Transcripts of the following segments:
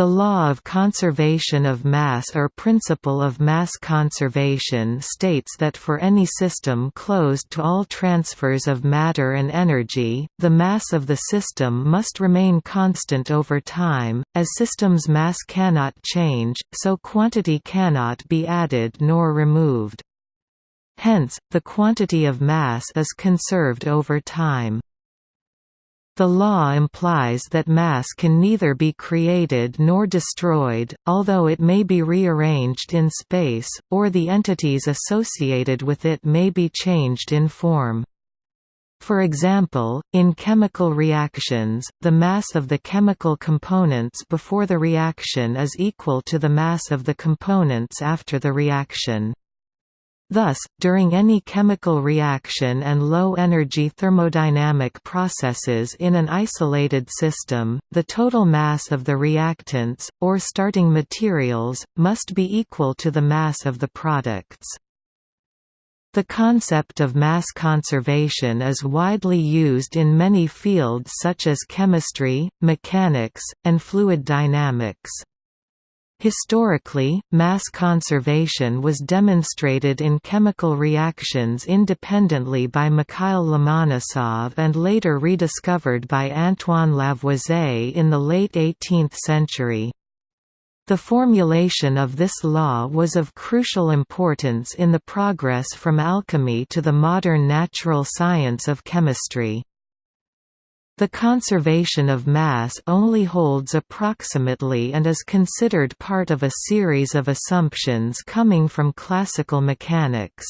The law of conservation of mass or principle of mass conservation states that for any system closed to all transfers of matter and energy, the mass of the system must remain constant over time, as system's mass cannot change, so quantity cannot be added nor removed. Hence, the quantity of mass is conserved over time. The law implies that mass can neither be created nor destroyed, although it may be rearranged in space, or the entities associated with it may be changed in form. For example, in chemical reactions, the mass of the chemical components before the reaction is equal to the mass of the components after the reaction. Thus, during any chemical reaction and low-energy thermodynamic processes in an isolated system, the total mass of the reactants, or starting materials, must be equal to the mass of the products. The concept of mass conservation is widely used in many fields such as chemistry, mechanics, and fluid dynamics. Historically, mass conservation was demonstrated in chemical reactions independently by Mikhail Lomonosov and later rediscovered by Antoine Lavoisier in the late 18th century. The formulation of this law was of crucial importance in the progress from alchemy to the modern natural science of chemistry. The conservation of mass only holds approximately and is considered part of a series of assumptions coming from classical mechanics.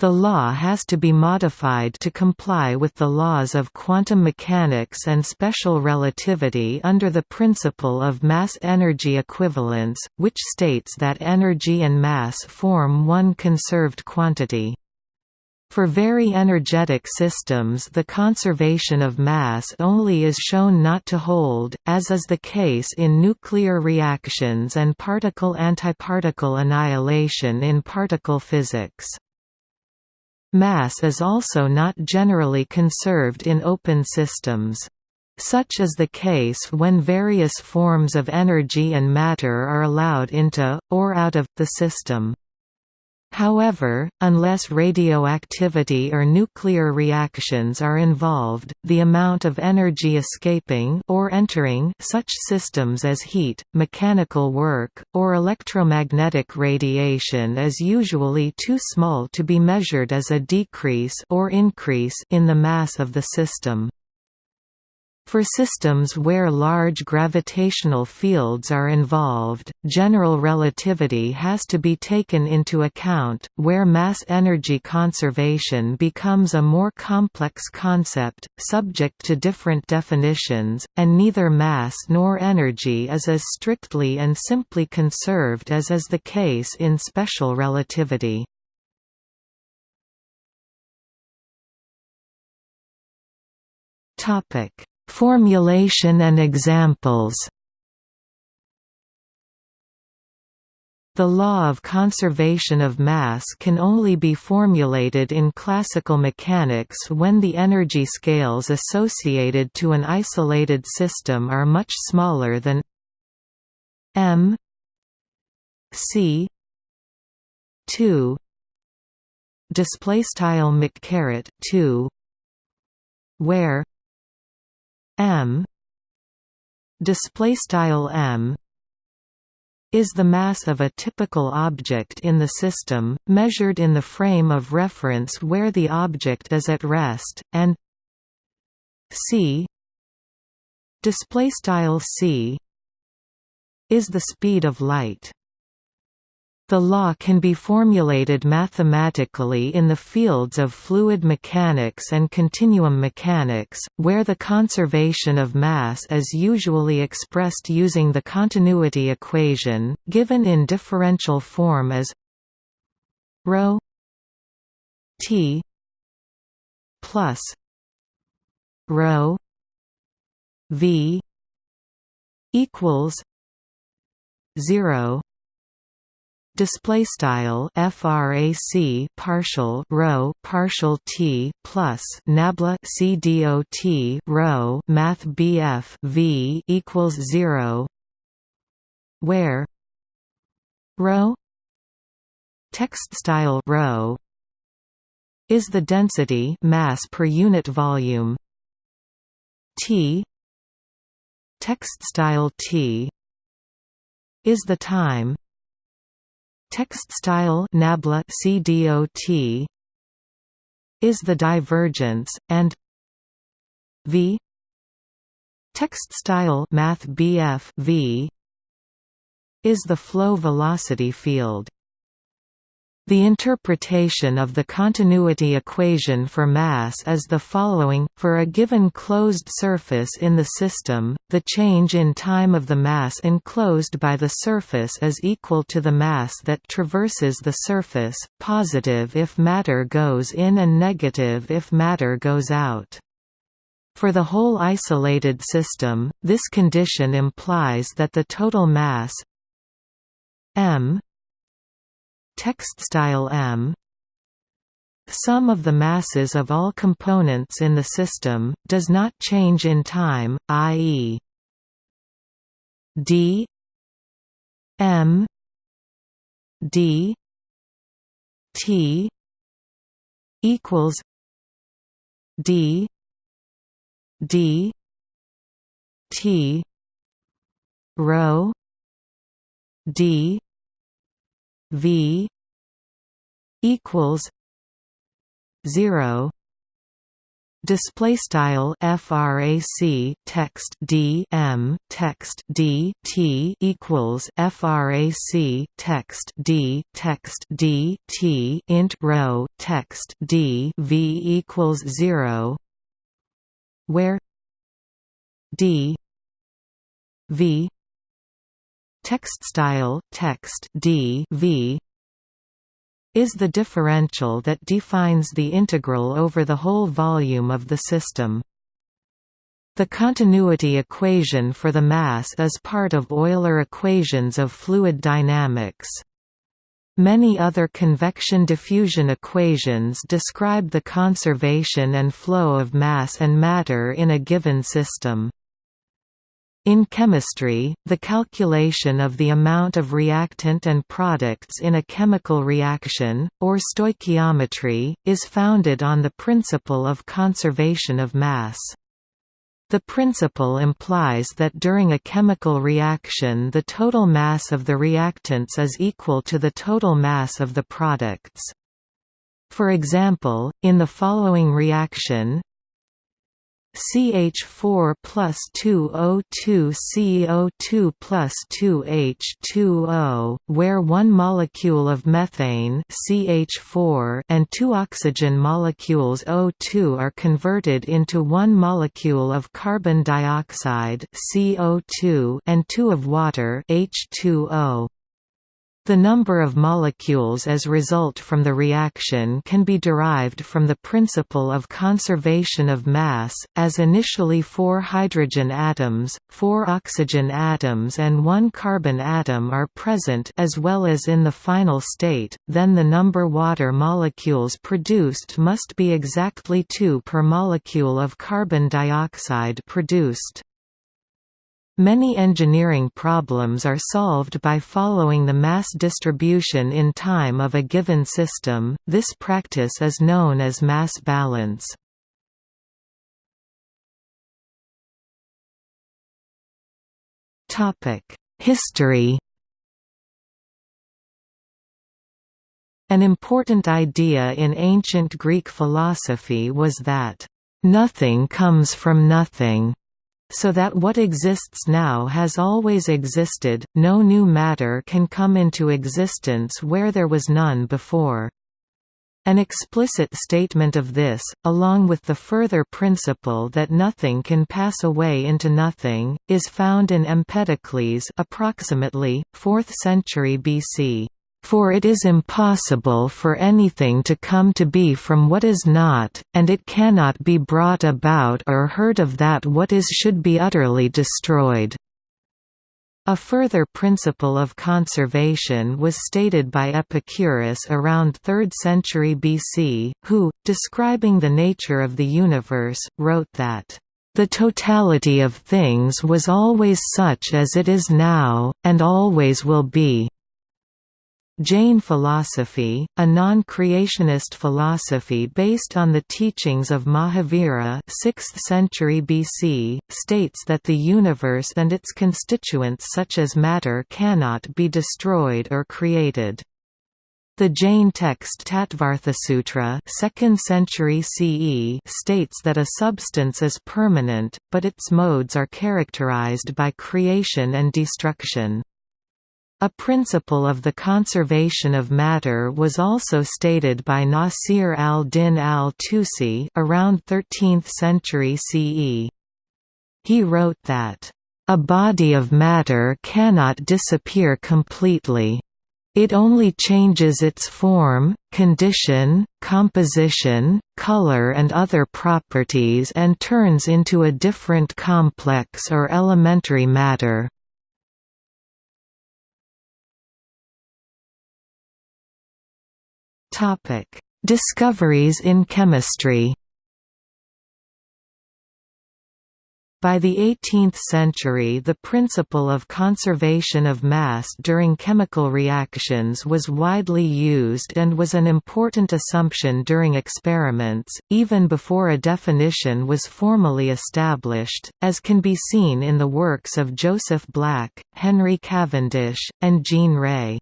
The law has to be modified to comply with the laws of quantum mechanics and special relativity under the principle of mass-energy equivalence, which states that energy and mass form one conserved quantity. For very energetic systems the conservation of mass only is shown not to hold, as is the case in nuclear reactions and particle-antiparticle annihilation in particle physics. Mass is also not generally conserved in open systems. Such is the case when various forms of energy and matter are allowed into, or out of, the system. However, unless radioactivity or nuclear reactions are involved, the amount of energy escaping or entering such systems as heat, mechanical work, or electromagnetic radiation is usually too small to be measured as a decrease or increase in the mass of the system. For systems where large gravitational fields are involved, general relativity has to be taken into account, where mass-energy conservation becomes a more complex concept, subject to different definitions, and neither mass nor energy is as strictly and simply conserved as is the case in special relativity. Topic Formulation and examples. The law of conservation of mass can only be formulated in classical mechanics when the energy scales associated to an isolated system are much smaller than m c 2 display style mc 2 where m. Display style m is the mass of a typical object in the system measured in the frame of reference where the object is at rest and c. Display style c is the speed of light the law can be formulated mathematically in the fields of fluid mechanics and continuum mechanics, where the conservation of mass is usually expressed using the continuity equation, given in differential form as ρ t plus ρ v equals 0 display style frac partial rho partial t plus nabla c dot rho math bf v equals 0 where? Rho text style rho is the density mass per unit volume t. Text style t is the time text style nabla cdot is the divergence and v text style math bf v is the flow velocity field the interpretation of the continuity equation for mass is the following, for a given closed surface in the system, the change in time of the mass enclosed by the surface is equal to the mass that traverses the surface, positive if matter goes in and negative if matter goes out. For the whole isolated system, this condition implies that the total mass m text style m sum of the masses of all components in the system, does not change in time, i.e. d m d t equals d d t rho d V equals zero. Display style frac text d m text d t equals frac text d text d t int rho text d v equals 0 where d v text style text d v is the differential that defines the integral over the whole volume of the system. The continuity equation for the mass is part of Euler equations of fluid dynamics. Many other convection diffusion equations describe the conservation and flow of mass and matter in a given system. In chemistry, the calculation of the amount of reactant and products in a chemical reaction, or stoichiometry, is founded on the principle of conservation of mass. The principle implies that during a chemical reaction the total mass of the reactants is equal to the total mass of the products. For example, in the following reaction, CH4 plus 2O2 CO2 plus 2H2O, where one molecule of methane CH4 and two oxygen molecules O2 are converted into one molecule of carbon dioxide CO2 and two of water H2O. The number of molecules as result from the reaction can be derived from the principle of conservation of mass, as initially four hydrogen atoms, four oxygen atoms and one carbon atom are present as well as in the final state, then the number water molecules produced must be exactly two per molecule of carbon dioxide produced. Many engineering problems are solved by following the mass distribution in time of a given system, this practice is known as mass balance. History An important idea in ancient Greek philosophy was that, "...nothing comes from nothing." So that what exists now has always existed, no new matter can come into existence where there was none before. An explicit statement of this, along with the further principle that nothing can pass away into nothing, is found in Empedocles approximately, 4th century BC. For it is impossible for anything to come to be from what is not, and it cannot be brought about or heard of that what is should be utterly destroyed. A further principle of conservation was stated by Epicurus around 3rd century BC, who, describing the nature of the universe, wrote that The totality of things was always such as it is now, and always will be. Jain philosophy, a non-creationist philosophy based on the teachings of Mahavira 6th century BC, states that the universe and its constituents such as matter cannot be destroyed or created. The Jain text Tattvarthasutra 2nd century CE states that a substance is permanent, but its modes are characterized by creation and destruction. A principle of the conservation of matter was also stated by Nasir al-Din al-Tusi around 13th century CE. He wrote that, "...a body of matter cannot disappear completely. It only changes its form, condition, composition, color and other properties and turns into a different complex or elementary matter." Topic: Discoveries in chemistry. By the 18th century the principle of conservation of mass during chemical reactions was widely used and was an important assumption during experiments, even before a definition was formally established, as can be seen in the works of Joseph Black, Henry Cavendish, and Jean Rey.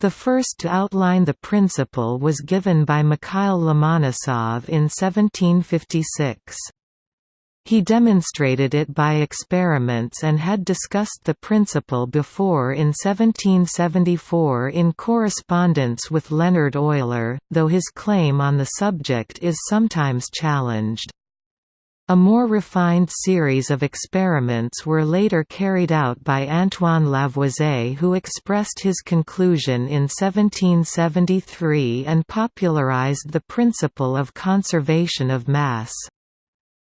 The first to outline the principle was given by Mikhail Lomonosov in 1756. He demonstrated it by experiments and had discussed the principle before in 1774 in correspondence with Leonhard Euler, though his claim on the subject is sometimes challenged. A more refined series of experiments were later carried out by Antoine Lavoisier who expressed his conclusion in 1773 and popularized the principle of conservation of mass.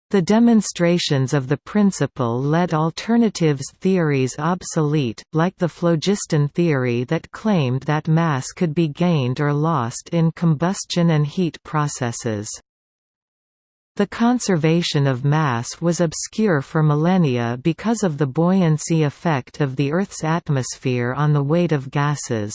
The demonstrations of the principle led alternatives theories obsolete, like the phlogiston theory that claimed that mass could be gained or lost in combustion and heat processes. The conservation of mass was obscure for millennia because of the buoyancy effect of the Earth's atmosphere on the weight of gases.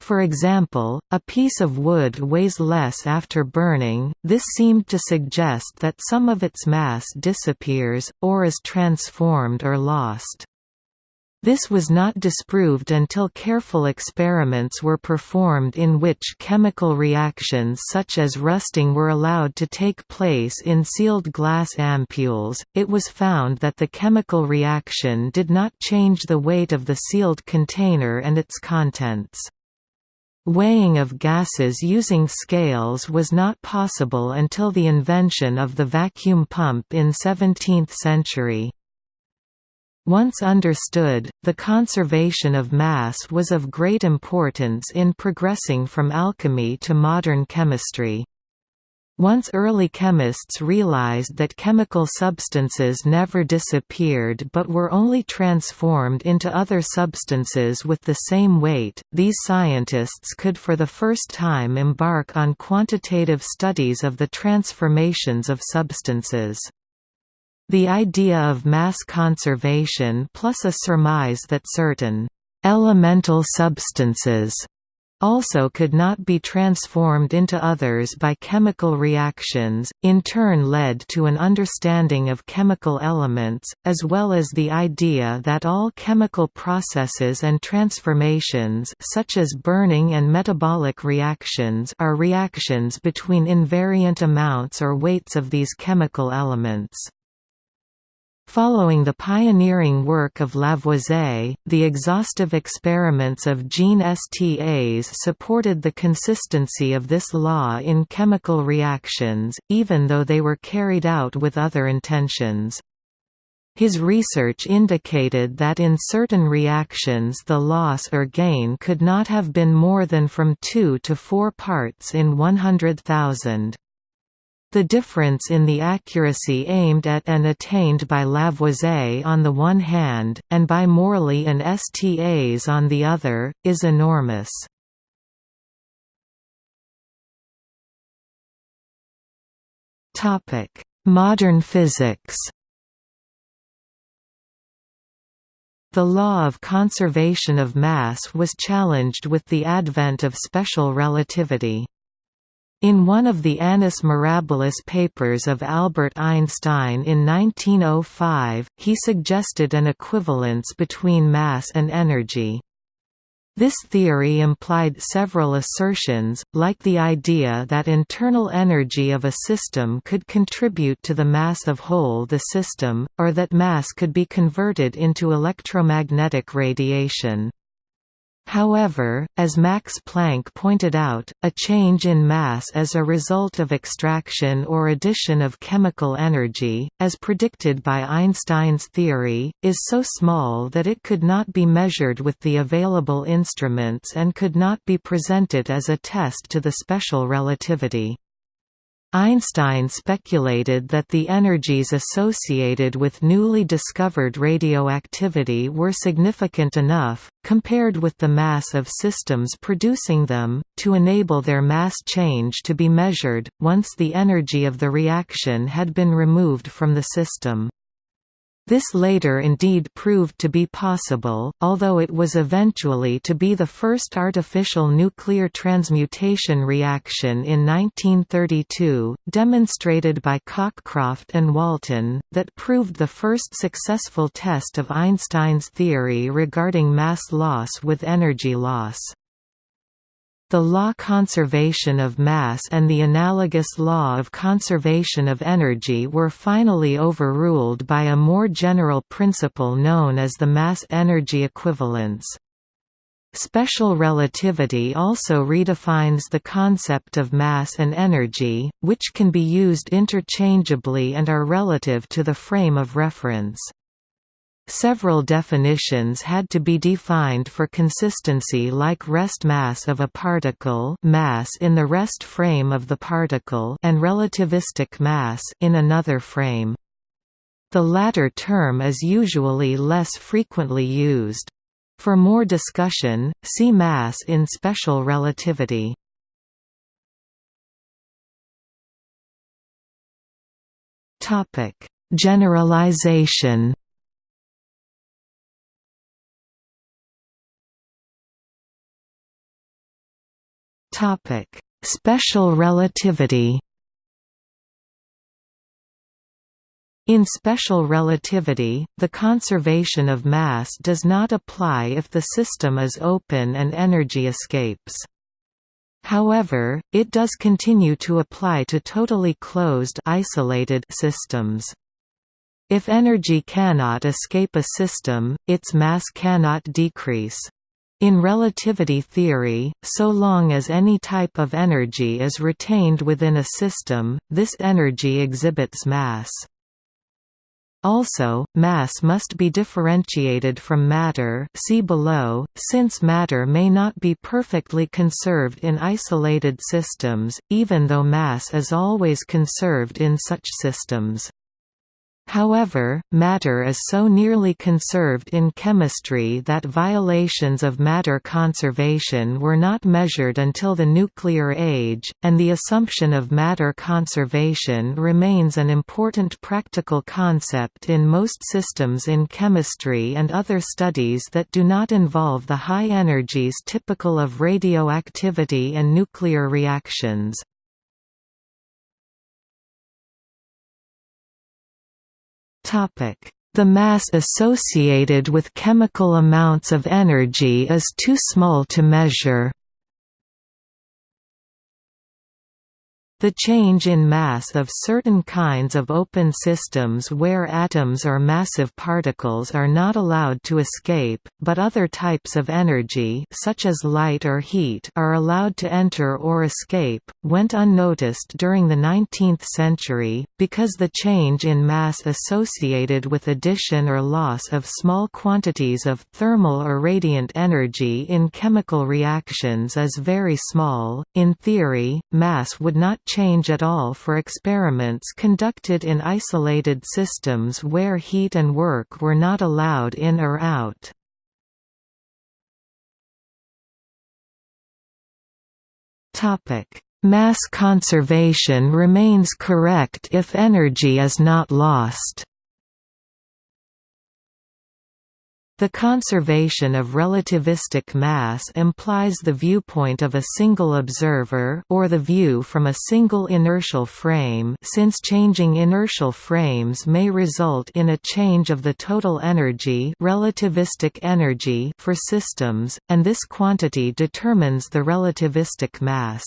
For example, a piece of wood weighs less after burning, this seemed to suggest that some of its mass disappears, or is transformed or lost. This was not disproved until careful experiments were performed in which chemical reactions such as rusting were allowed to take place in sealed glass ampoules. It was found that the chemical reaction did not change the weight of the sealed container and its contents. Weighing of gases using scales was not possible until the invention of the vacuum pump in 17th century. Once understood, the conservation of mass was of great importance in progressing from alchemy to modern chemistry. Once early chemists realized that chemical substances never disappeared but were only transformed into other substances with the same weight, these scientists could for the first time embark on quantitative studies of the transformations of substances. The idea of mass conservation plus a surmise that certain «elemental substances» also could not be transformed into others by chemical reactions, in turn led to an understanding of chemical elements, as well as the idea that all chemical processes and transformations such as burning and metabolic reactions are reactions between invariant amounts or weights of these chemical elements. Following the pioneering work of Lavoisier, the exhaustive experiments of Jean Stas supported the consistency of this law in chemical reactions, even though they were carried out with other intentions. His research indicated that in certain reactions the loss or gain could not have been more than from 2 to 4 parts in 100,000. The difference in the accuracy aimed at and attained by Lavoisier on the one hand, and by Morley and Stas on the other, is enormous. Modern physics The law of conservation of mass was challenged with the advent of special relativity. In one of the Annus Mirabilis papers of Albert Einstein in 1905, he suggested an equivalence between mass and energy. This theory implied several assertions, like the idea that internal energy of a system could contribute to the mass of whole the system, or that mass could be converted into electromagnetic radiation. However, as Max Planck pointed out, a change in mass as a result of extraction or addition of chemical energy, as predicted by Einstein's theory, is so small that it could not be measured with the available instruments and could not be presented as a test to the special relativity. Einstein speculated that the energies associated with newly discovered radioactivity were significant enough, compared with the mass of systems producing them, to enable their mass change to be measured, once the energy of the reaction had been removed from the system. This later indeed proved to be possible, although it was eventually to be the first artificial nuclear transmutation reaction in 1932, demonstrated by Cockcroft and Walton, that proved the first successful test of Einstein's theory regarding mass loss with energy loss. The law conservation of mass and the analogous law of conservation of energy were finally overruled by a more general principle known as the mass-energy equivalence. Special relativity also redefines the concept of mass and energy, which can be used interchangeably and are relative to the frame of reference. Several definitions had to be defined for consistency like rest mass of a particle mass in the rest frame of the particle and relativistic mass in another frame. The latter term is usually less frequently used. For more discussion, see mass in special relativity. Generalization Topic: Special relativity. In special relativity, the conservation of mass does not apply if the system is open and energy escapes. However, it does continue to apply to totally closed isolated systems. If energy cannot escape a system, its mass cannot decrease. In relativity theory, so long as any type of energy is retained within a system, this energy exhibits mass. Also, mass must be differentiated from matter see below, since matter may not be perfectly conserved in isolated systems, even though mass is always conserved in such systems. However, matter is so nearly conserved in chemistry that violations of matter conservation were not measured until the nuclear age, and the assumption of matter conservation remains an important practical concept in most systems in chemistry and other studies that do not involve the high energies typical of radioactivity and nuclear reactions. The mass associated with chemical amounts of energy is too small to measure. The change in mass of certain kinds of open systems where atoms or massive particles are not allowed to escape, but other types of energy such as light or heat are allowed to enter or escape, went unnoticed during the 19th century, because the change in mass associated with addition or loss of small quantities of thermal or radiant energy in chemical reactions is very small. In theory, mass would not change at all for experiments conducted in isolated systems where heat and work were not allowed in or out. Mass conservation remains correct if energy is not lost. The conservation of relativistic mass implies the viewpoint of a single observer or the view from a single inertial frame since changing inertial frames may result in a change of the total energy relativistic energy for systems, and this quantity determines the relativistic mass.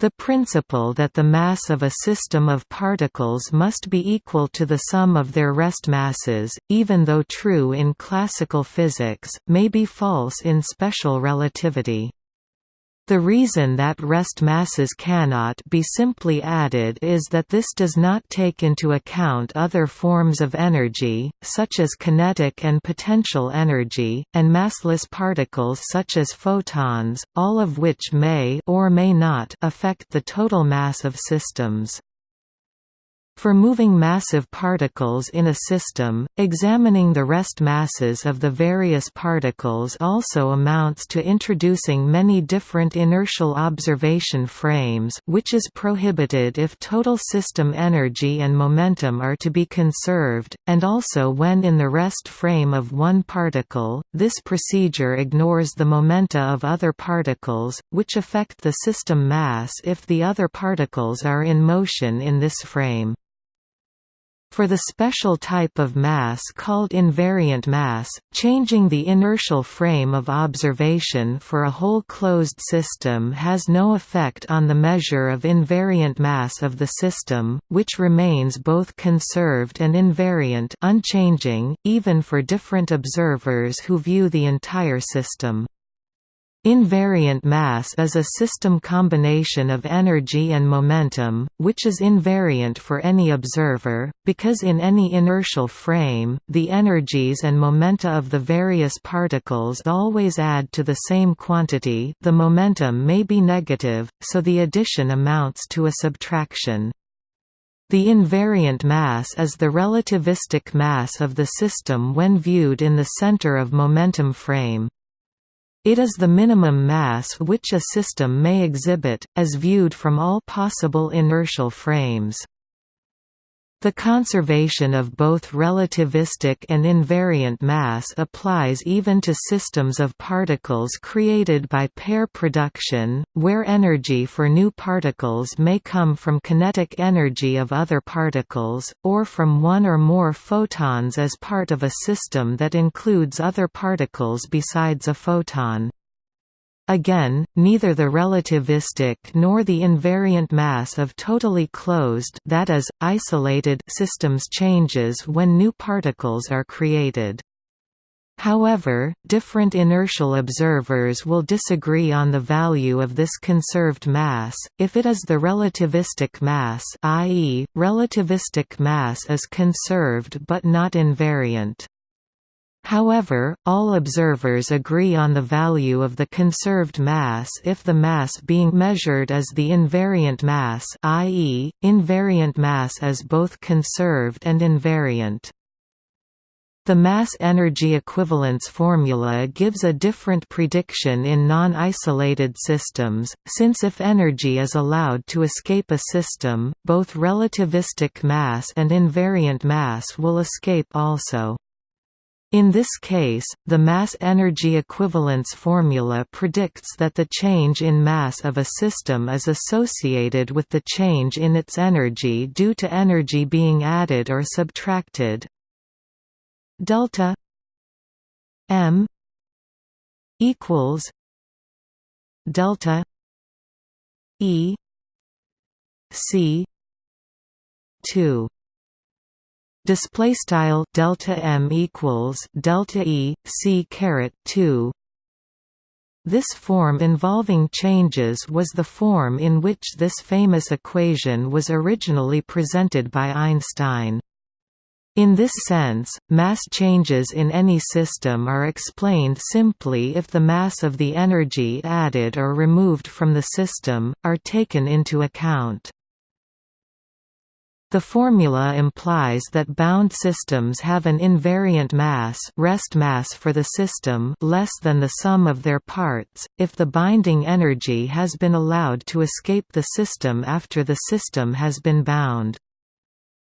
The principle that the mass of a system of particles must be equal to the sum of their rest masses, even though true in classical physics, may be false in special relativity. The reason that rest masses cannot be simply added is that this does not take into account other forms of energy, such as kinetic and potential energy, and massless particles such as photons, all of which may or may not affect the total mass of systems. For moving massive particles in a system, examining the rest masses of the various particles also amounts to introducing many different inertial observation frames which is prohibited if total system energy and momentum are to be conserved, and also when in the rest frame of one particle, this procedure ignores the momenta of other particles, which affect the system mass if the other particles are in motion in this frame. For the special type of mass called invariant mass, changing the inertial frame of observation for a whole closed system has no effect on the measure of invariant mass of the system, which remains both conserved and invariant unchanging, even for different observers who view the entire system. Invariant mass is a system combination of energy and momentum, which is invariant for any observer, because in any inertial frame, the energies and momenta of the various particles always add to the same quantity the momentum may be negative, so the addition amounts to a subtraction. The invariant mass is the relativistic mass of the system when viewed in the center of momentum frame. It is the minimum mass which a system may exhibit, as viewed from all possible inertial frames. The conservation of both relativistic and invariant mass applies even to systems of particles created by pair production, where energy for new particles may come from kinetic energy of other particles, or from one or more photons as part of a system that includes other particles besides a photon. Again, neither the relativistic nor the invariant mass of totally closed that is, isolated systems changes when new particles are created. However, different inertial observers will disagree on the value of this conserved mass, if it is the relativistic mass i.e., relativistic mass is conserved but not invariant. However, all observers agree on the value of the conserved mass if the mass being measured is the invariant mass i.e., invariant mass is both conserved and invariant. The mass-energy equivalence formula gives a different prediction in non-isolated systems, since if energy is allowed to escape a system, both relativistic mass and invariant mass will escape also. In this case, the mass-energy equivalence formula predicts that the change in mass of a system is associated with the change in its energy due to energy being added or subtracted. Delta M equals delta E C two display style delta m equals delta e c caret 2 this form involving changes was the form in which this famous equation was originally presented by Einstein. In this sense, mass changes in any system are explained simply if the mass of the energy added or removed from the system, are taken into account. The formula implies that bound systems have an invariant mass rest mass for the system less than the sum of their parts, if the binding energy has been allowed to escape the system after the system has been bound.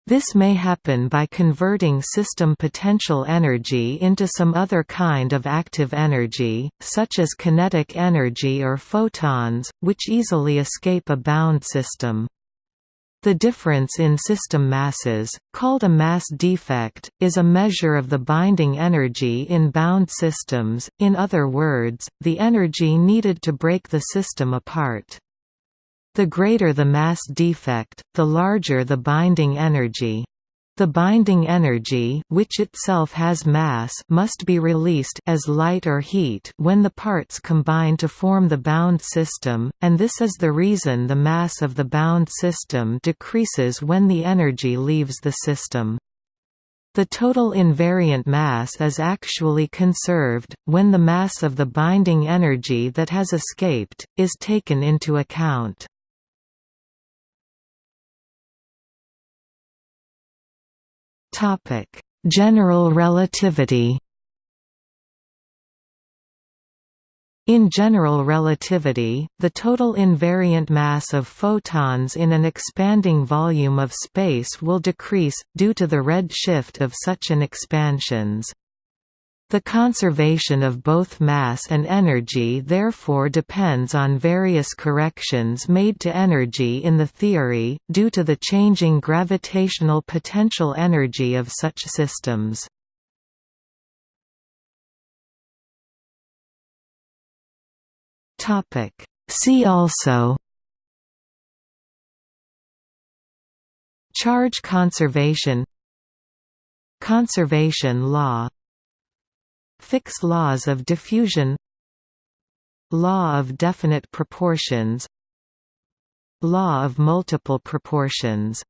This may happen by converting system potential energy into some other kind of active energy, such as kinetic energy or photons, which easily escape a bound system. The difference in system masses, called a mass defect, is a measure of the binding energy in bound systems, in other words, the energy needed to break the system apart. The greater the mass defect, the larger the binding energy. The binding energy which itself has mass must be released as light or heat when the parts combine to form the bound system, and this is the reason the mass of the bound system decreases when the energy leaves the system. The total invariant mass is actually conserved, when the mass of the binding energy that has escaped, is taken into account. Topic: General relativity. In general relativity, the total invariant mass of photons in an expanding volume of space will decrease, due to the red shift of such an expansions. The conservation of both mass and energy therefore depends on various corrections made to energy in the theory, due to the changing gravitational potential energy of such systems. See also Charge conservation Conservation law Fick's laws of diffusion Law of definite proportions Law of multiple proportions